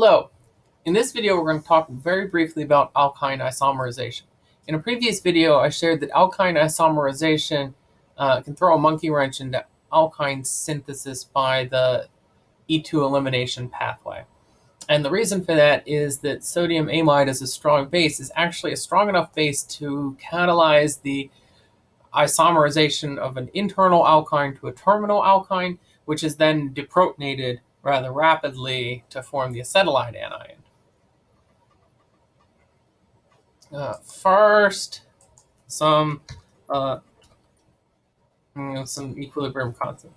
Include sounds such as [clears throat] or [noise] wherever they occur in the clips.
Hello. In this video, we're going to talk very briefly about alkyne isomerization. In a previous video, I shared that alkyne isomerization uh, can throw a monkey wrench into alkyne synthesis by the E2 elimination pathway. And the reason for that is that sodium amide as a strong base is actually a strong enough base to catalyze the isomerization of an internal alkyne to a terminal alkyne, which is then deprotonated rather rapidly to form the acetylide anion. Uh, first, some uh, you know, some equilibrium constant.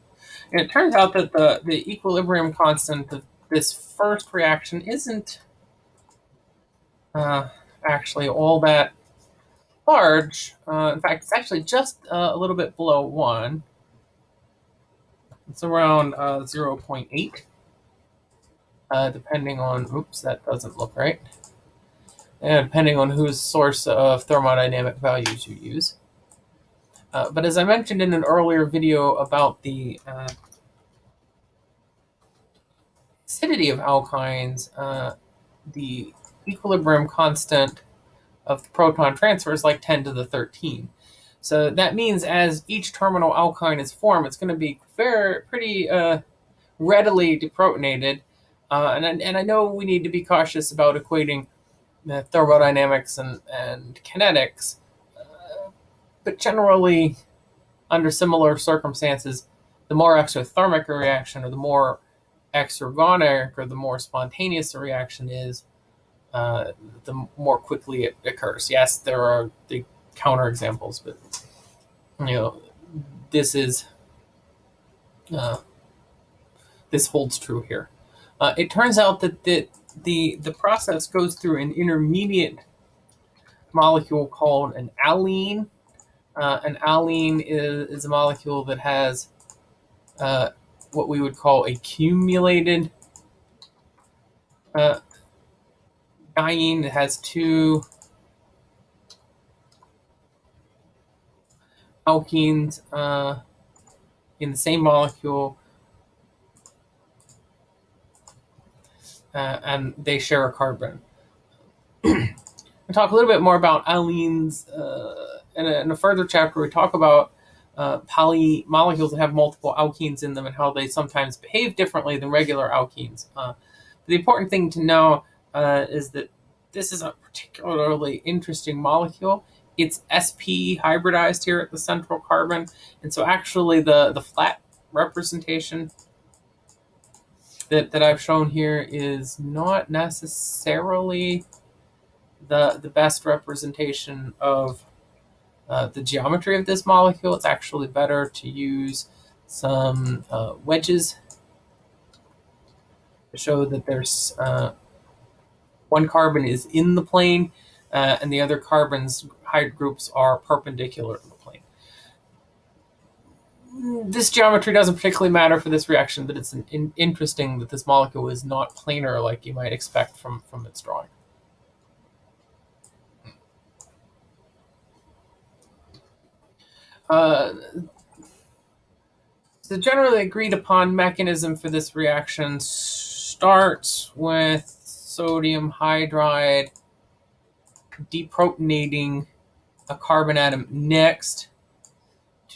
And it turns out that the, the equilibrium constant of this first reaction isn't uh, actually all that large. Uh, in fact, it's actually just uh, a little bit below 1. It's around uh, 0.8, uh, depending on, oops, that doesn't look right. And depending on whose source of thermodynamic values you use. Uh, but as I mentioned in an earlier video about the uh, acidity of alkynes, uh, the equilibrium constant of the proton transfer is like 10 to the 13. So that means as each terminal alkyne is formed, it's going to be very pretty uh, readily deprotonated. Uh, and, and I know we need to be cautious about equating thermodynamics and, and kinetics, uh, but generally, under similar circumstances, the more exothermic a reaction or the more exergonic or the more spontaneous a reaction is, uh, the more quickly it occurs. Yes, there are the counterexamples, but you know, this is uh, this holds true here. Uh, it turns out that the, the the process goes through an intermediate molecule called an allene. Uh, an allene is, is a molecule that has uh, what we would call accumulated uh, diene. It has two alkenes uh, in the same molecule, uh, and they share a carbon. [clears throat] we'll talk a little bit more about allenes uh, in, a, in, a, further chapter. We talk about uh, poly molecules that have multiple alkenes in them and how they sometimes behave differently than regular alkenes. Uh, the important thing to know uh, is that this is a particularly interesting molecule. It's sp hybridized here at the central carbon, and so actually the, the flat representation that, that I've shown here is not necessarily the, the best representation of uh, the geometry of this molecule. It's actually better to use some uh, wedges to show that there's uh, one carbon is in the plane uh, and the other carbons hydrogen groups are perpendicular. This geometry doesn't particularly matter for this reaction, but it's in interesting that this molecule is not planar like you might expect from, from its drawing. Uh, the generally agreed upon mechanism for this reaction starts with sodium hydride deprotonating a carbon atom next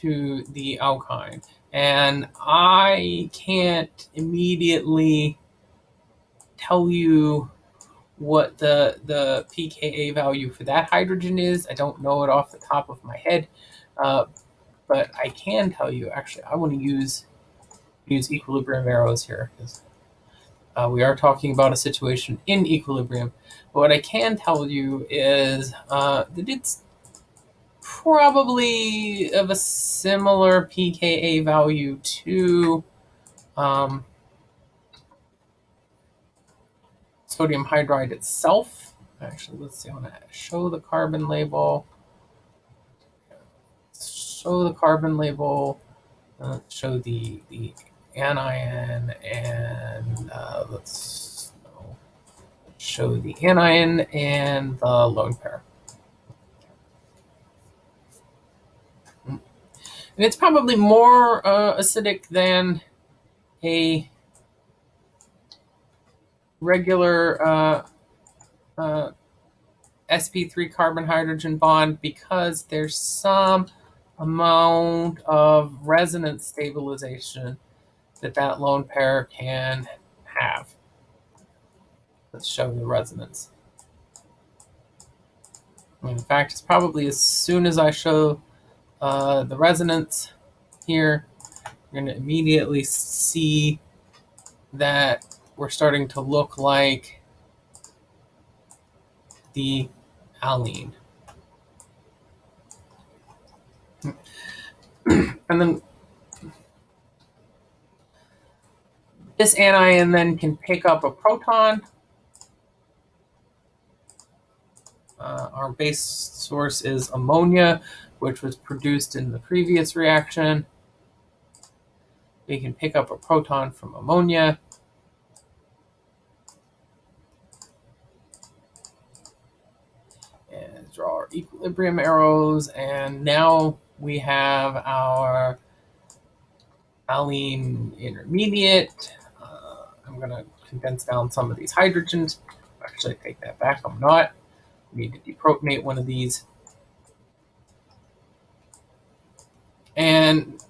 to the alkyne. And I can't immediately tell you what the, the pKa value for that hydrogen is. I don't know it off the top of my head. Uh, but I can tell you, actually, I want to use use equilibrium arrows here because uh, we are talking about a situation in equilibrium. But what I can tell you is uh, that it's probably of a similar pKa value to um, sodium hydride itself. Actually, let's see, I want to show the carbon label. Show the carbon label, uh, show the, the anion and uh, let's show the anion and the lone pair. It's probably more uh, acidic than a regular uh, uh, sp3 carbon hydrogen bond because there's some amount of resonance stabilization that that lone pair can have. Let's show the resonance. In fact, it's probably as soon as I show uh, the resonance here, you're going to immediately see that we're starting to look like the allene. [clears throat] and then this anion then can pick up a proton. Uh, our base source is ammonia, which was produced in the previous reaction. We can pick up a proton from ammonia. And draw our equilibrium arrows. And now we have our allene intermediate. Uh, I'm going to condense down some of these hydrogens. Actually, take that back. I'm not. We need to deprotonate one of these. And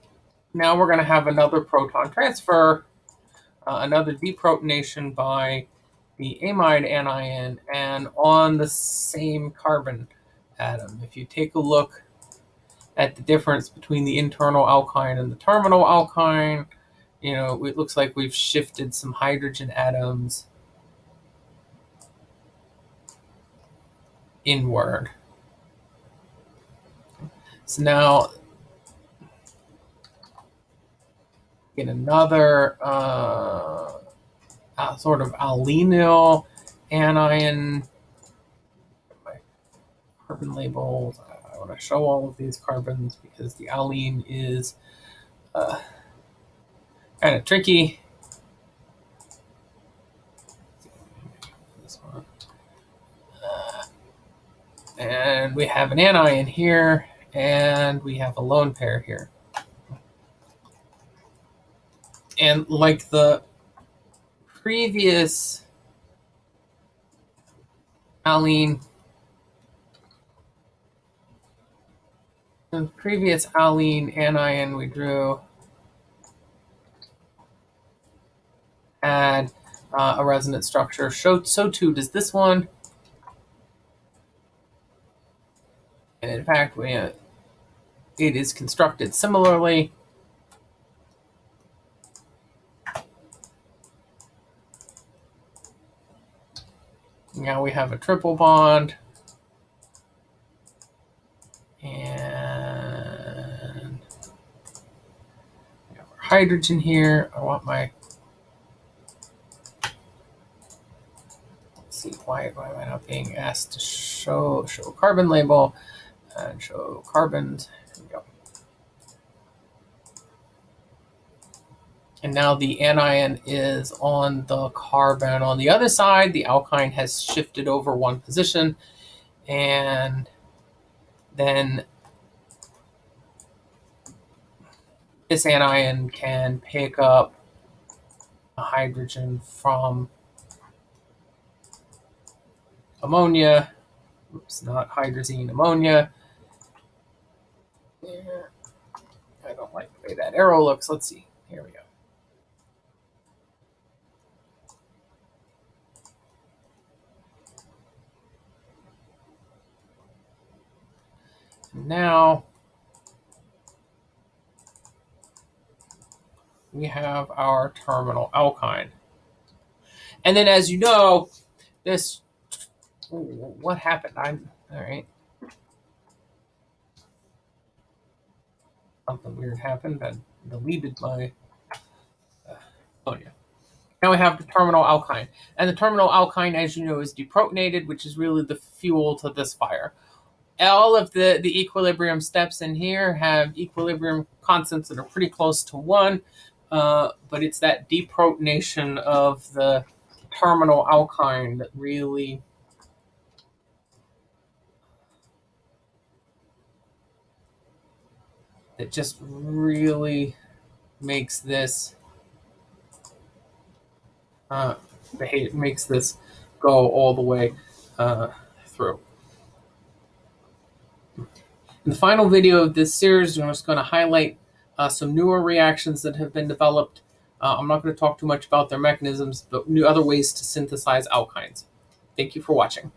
now we're going to have another proton transfer, uh, another deprotonation by the amide anion and on the same carbon atom. If you take a look at the difference between the internal alkyne and the terminal alkyne, you know, it looks like we've shifted some hydrogen atoms inward. So now get another uh, uh, sort of allenyl anion. My carbon labels. I, want to show all of these carbons because the allene is uh, kind of tricky. And we have an anion here, and we have a lone pair here. And like the previous allene, the previous allene anion we drew had uh, a resonance structure. So, so too does this one. In fact, we, uh, it is constructed similarly. Now we have a triple bond. And we have our hydrogen here. I want my let's see why, why am I not being asked to show show a carbon label and show carbons. Here we go. And now the anion is on the carbon. On the other side, the alkyne has shifted over one position. And then this anion can pick up a hydrogen from ammonia. Oops, not hydrazine, ammonia. I don't like the way that arrow looks. Let's see. Here we go. Now we have our terminal alkyne. And then as you know, this, what happened? I'm, all right. Something weird happened. I deleted my, uh, oh yeah. Now we have the terminal alkyne. And the terminal alkyne, as you know, is deprotonated, which is really the fuel to this fire all of the, the equilibrium steps in here have equilibrium constants that are pretty close to one, uh, but it's that deprotonation of the terminal alkyne that really that just really makes this uh, behave, makes this go all the way uh, through. In the final video of this series, I'm just going to highlight uh, some newer reactions that have been developed. Uh, I'm not going to talk too much about their mechanisms, but new other ways to synthesize alkynes. Thank you for watching.